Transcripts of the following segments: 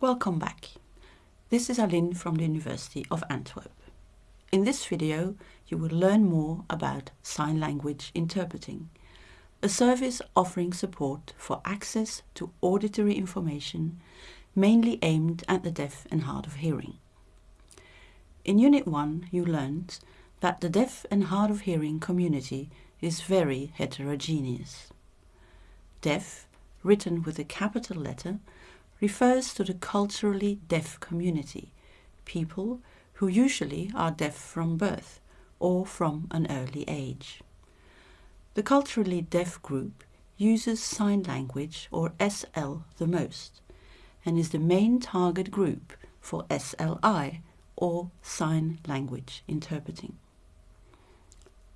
Welcome back. This is Aline from the University of Antwerp. In this video, you will learn more about sign language interpreting, a service offering support for access to auditory information mainly aimed at the deaf and hard of hearing. In Unit 1, you learned that the deaf and hard of hearing community is very heterogeneous. Deaf, written with a capital letter, refers to the culturally deaf community, people who usually are deaf from birth or from an early age. The culturally deaf group uses sign language or SL the most and is the main target group for SLI or sign language interpreting.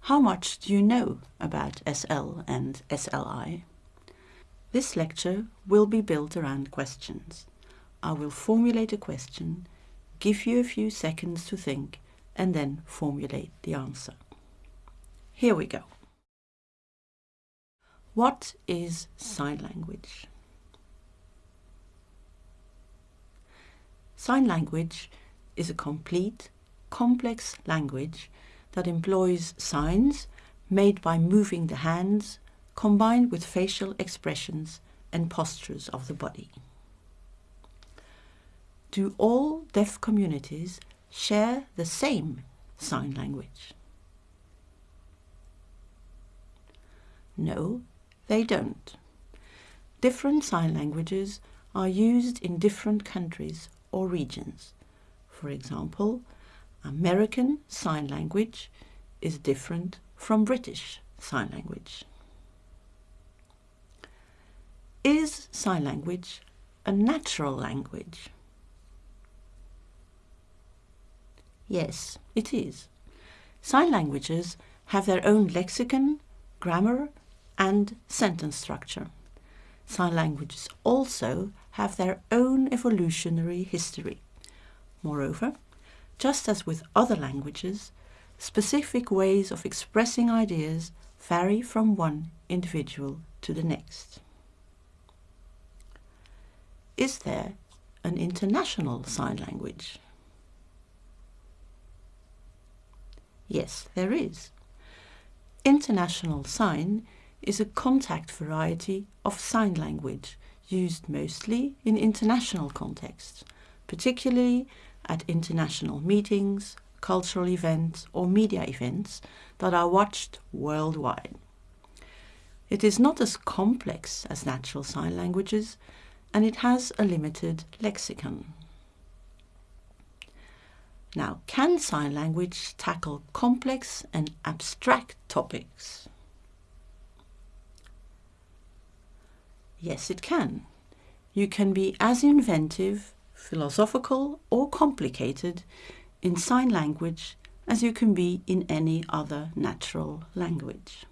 How much do you know about SL and SLI? This lecture will be built around questions. I will formulate a question, give you a few seconds to think, and then formulate the answer. Here we go. What is sign language? Sign language is a complete, complex language that employs signs made by moving the hands combined with facial expressions and postures of the body. Do all deaf communities share the same sign language? No, they don't. Different sign languages are used in different countries or regions. For example, American Sign Language is different from British Sign Language. Is sign language a natural language? Yes, it is. Sign languages have their own lexicon, grammar and sentence structure. Sign languages also have their own evolutionary history. Moreover, just as with other languages, specific ways of expressing ideas vary from one individual to the next. Is there an international sign language? Yes, there is. International Sign is a contact variety of sign language used mostly in international contexts, particularly at international meetings, cultural events or media events that are watched worldwide. It is not as complex as natural sign languages and it has a limited lexicon. Now, can sign language tackle complex and abstract topics? Yes, it can. You can be as inventive philosophical or complicated in sign language as you can be in any other natural language.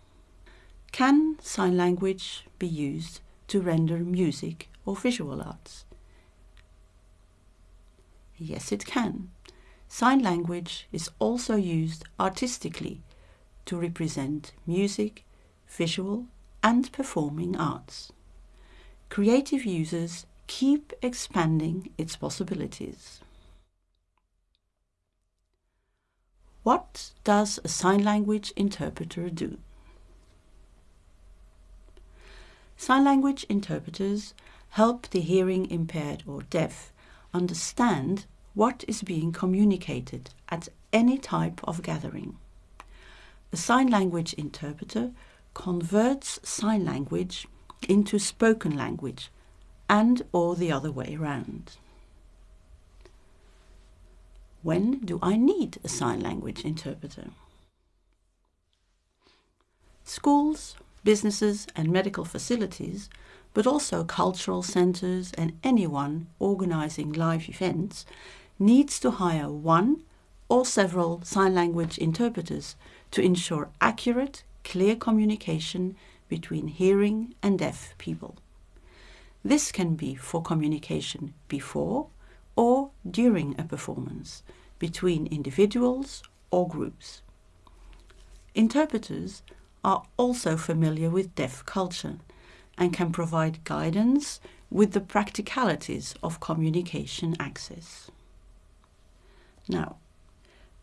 Can sign language be used to render music or visual arts? Yes, it can. Sign language is also used artistically to represent music, visual and performing arts. Creative users keep expanding its possibilities. What does a sign language interpreter do? Sign language interpreters help the hearing impaired or deaf understand what is being communicated at any type of gathering. A sign language interpreter converts sign language into spoken language and or the other way around. When do I need a sign language interpreter? Schools, businesses and medical facilities, but also cultural centres and anyone organising live events needs to hire one or several sign language interpreters to ensure accurate, clear communication between hearing and deaf people. This can be for communication before or during a performance, between individuals or groups. Interpreters are also familiar with deaf culture and can provide guidance with the practicalities of communication access. Now,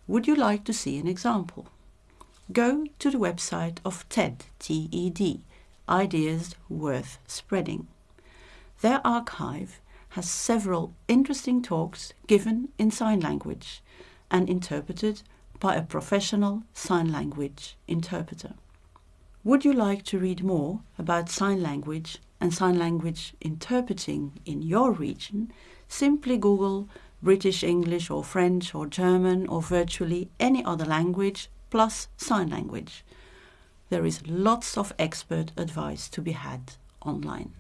would you like to see an example? Go to the website of TED, T-E-D, Ideas Worth Spreading. Their archive has several interesting talks given in sign language and interpreted by a professional sign language interpreter. Would you like to read more about sign language and sign language interpreting in your region? Simply Google British English or French or German or virtually any other language plus sign language. There is lots of expert advice to be had online.